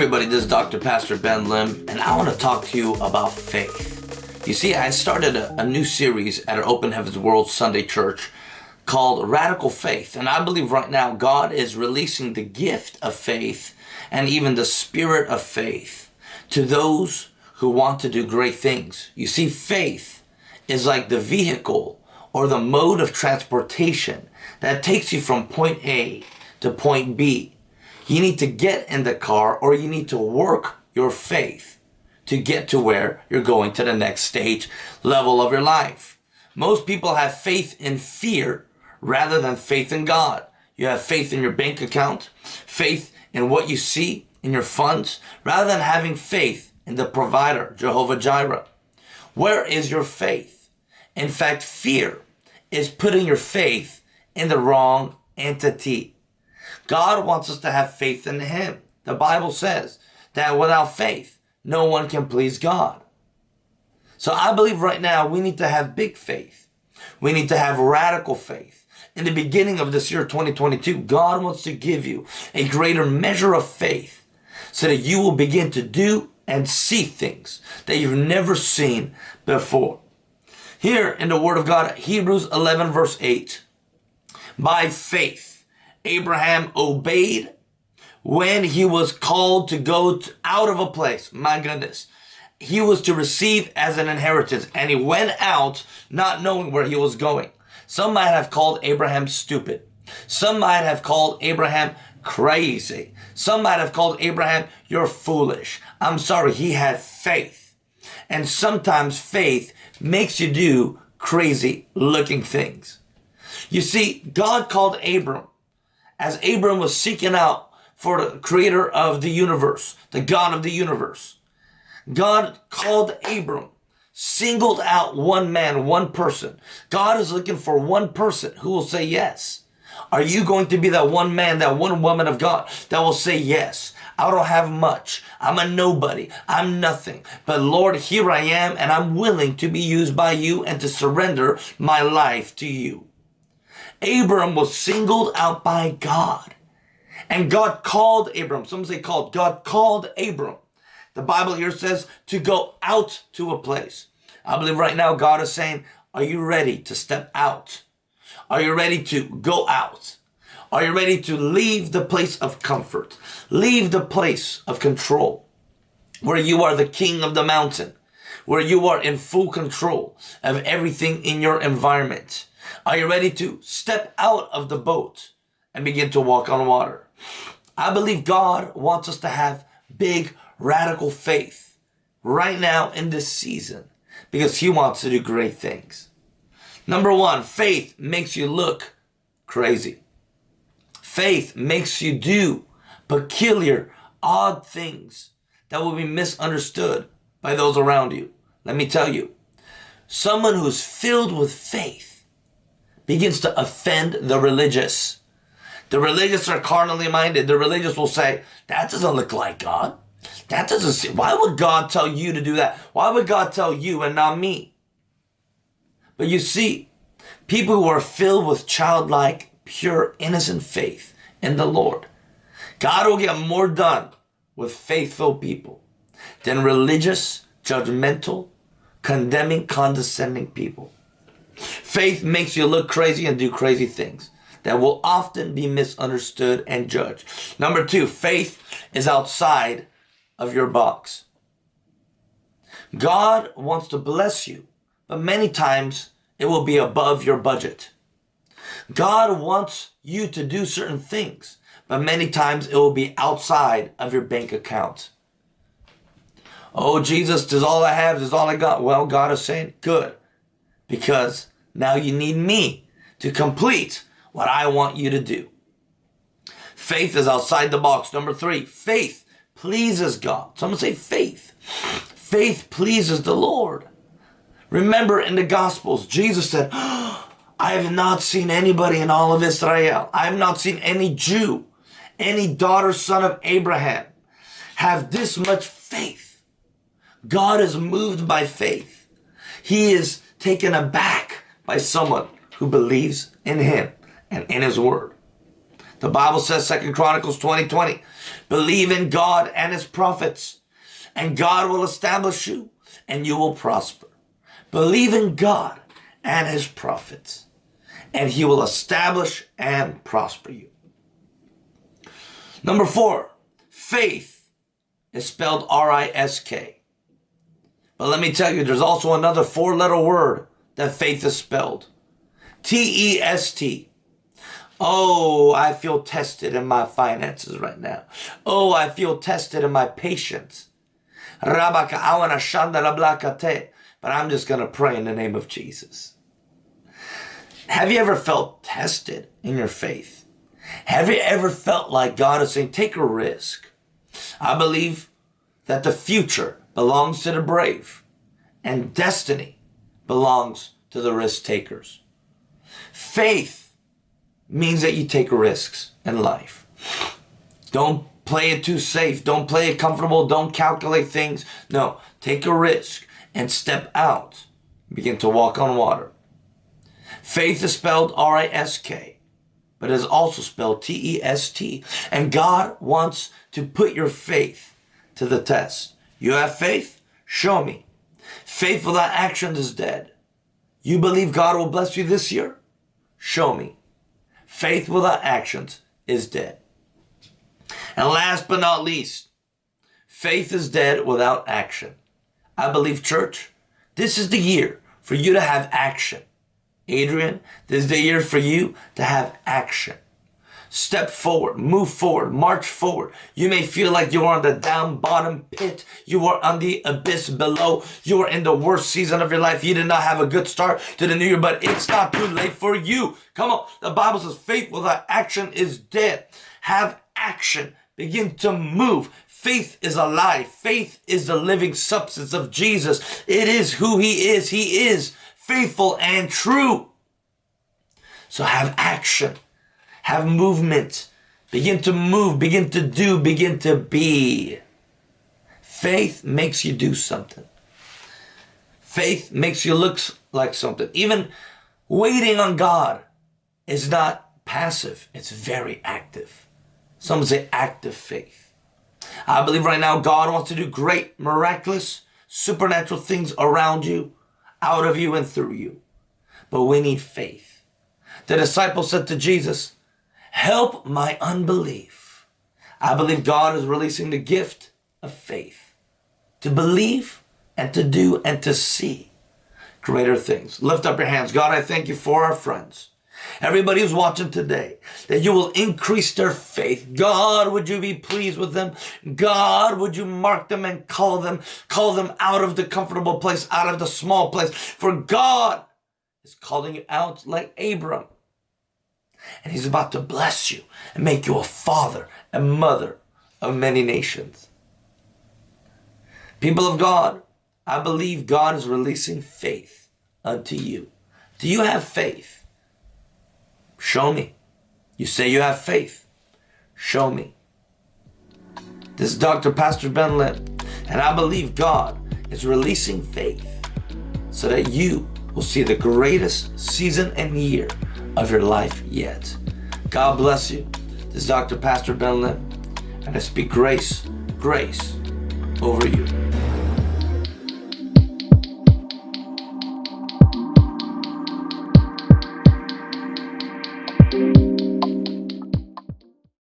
everybody, this is Dr. Pastor Ben Lim, and I want to talk to you about faith. You see, I started a, new series at our Open Heavens World Sunday Church called Radical Faith, and I believe right now God is releasing the gift of faith and even the spirit of faith to those who want to do great things. You see, faith is like the vehicle or the mode of transportation that takes you from point A to point B you need to get in the car or you need to work your faith to get to where you're going to the next stage level of your life. Most people have faith in fear rather than faith in God. You have faith in your bank account, faith in what you see in your funds, rather than having faith in the provider, Jehovah Jireh. Where is your faith? In fact, fear is putting your faith in the wrong entity. God wants us to have faith in Him. The Bible says that without faith, no one can please God. So I believe right now we need to have big faith. We need to have radical faith. In the beginning of this year, 2022, God wants to give you a greater measure of faith so that you will begin to do and see things that you've never seen before. Here in the Word of God, Hebrews 11 verse 8, by faith, Abraham obeyed when he was called to go to, out of a place. My goodness. He was to receive as an inheritance and he went out not knowing where he was going. Some might have called Abraham stupid. Some might have called Abraham crazy. Some might have called Abraham, you're foolish. I'm sorry, he had faith. And sometimes faith makes you do crazy looking things. You see, God called Abram as Abram was seeking out for the creator of the universe, the God of the universe. God called Abram, singled out one man, one person. God is looking for one person who will say yes. Are you going to be that one man, that one woman of God that will say yes? I don't have much. I'm a nobody. I'm nothing. But Lord, here I am and I'm willing to be used by you and to surrender my life to you. Abram was singled out by God. And God called Abram. Some say called. God called Abram. The Bible here says to go out to a place. I believe right now God is saying, are you ready to step out? Are you ready to go out? Are you ready to leave the place of comfort? Leave the place of control where you are the king of the mountain, where you are in full control of everything in your environment. Are you ready to step out of the boat and begin to walk on water? I believe God wants us to have big, radical faith right now in this season because He wants to do great things. Number one, faith makes you look crazy. Faith makes you do peculiar, odd things that will be misunderstood by those around you. Let me tell you, someone who's filled with faith begins to offend the religious. The religious are carnally minded. The religious will say, that doesn't look like God. That doesn't. Why would God tell you to do that? Why would God tell you and not me? But you see, people who are filled with childlike, pure, innocent faith in the Lord, God will get more done with faithful people than religious, judgmental, condemning, condescending people. Faith makes you look crazy and do crazy things that will often be misunderstood and judged. Number two, faith is outside of your box. God wants to bless you, but many times it will be above your budget. God wants you to do certain things, but many times it will be outside of your bank account. Oh, Jesus, this is all I have, this is all I got. Well, God is saying, good, because now you need me to complete what I want you to do. Faith is outside the box. Number three, faith pleases God. Someone say faith. Faith pleases the Lord. Remember in the Gospels, Jesus said, I have not seen anybody in all of Israel. I have not seen any Jew, any daughter, son of Abraham have this much faith. God is moved by faith. He is taken aback by someone who believes in him and in his word. The Bible says, Second Chronicles 20, 20, believe in God and his prophets, and God will establish you, and you will prosper. Believe in God and his prophets, and he will establish and prosper you. Number four, faith is spelled R-I-S-K. But let me tell you, there's also another four-letter word that faith is spelled. T-E-S-T. Oh, I feel tested in my finances right now. Oh, I feel tested in my patience. But I'm just going to pray in the name of Jesus. Have you ever felt tested in your faith? Have you ever felt like God is saying, take a risk? I believe that the future belongs to the brave and destiny belongs to the risk takers. Faith means that you take risks in life. Don't play it too safe. Don't play it comfortable. Don't calculate things. No, take a risk and step out. Begin to walk on water. Faith is spelled R-I-S-K, but is also spelled T-E-S-T. And God wants to put your faith to the test. You have faith? Show me. Faith without action is dead. You believe God will bless you this year? Show me. Faith without actions is dead. And last but not least, faith is dead without action. I believe, church, this is the year for you to have action. Adrian, this is the year for you to have action. Step forward, move forward, march forward. You may feel like you are on the down bottom pit. You are on the abyss below. You are in the worst season of your life. You did not have a good start to the new year, but it's not too late for you. Come on. The Bible says faith without action is dead. Have action. Begin to move. Faith is alive. Faith is the living substance of Jesus. It is who he is. He is faithful and true. So have action have movement, begin to move, begin to do, begin to be. Faith makes you do something. Faith makes you look like something. Even waiting on God is not passive, it's very active. Some say active faith. I believe right now God wants to do great, miraculous, supernatural things around you, out of you, and through you. But we need faith. The disciples said to Jesus, Help my unbelief. I believe God is releasing the gift of faith to believe and to do and to see greater things. Lift up your hands. God, I thank you for our friends. Everybody who's watching today, that you will increase their faith. God, would you be pleased with them? God, would you mark them and call them, call them out of the comfortable place, out of the small place? For God is calling you out like Abram and he's about to bless you and make you a father and mother of many nations. People of God, I believe God is releasing faith unto you. Do you have faith? Show me. You say you have faith. Show me. This is Dr. Pastor Ben Lim, and I believe God is releasing faith so that you will see the greatest season and year of your life yet. God bless you. This is Dr. Pastor Ben Lim, and I speak grace, grace over you.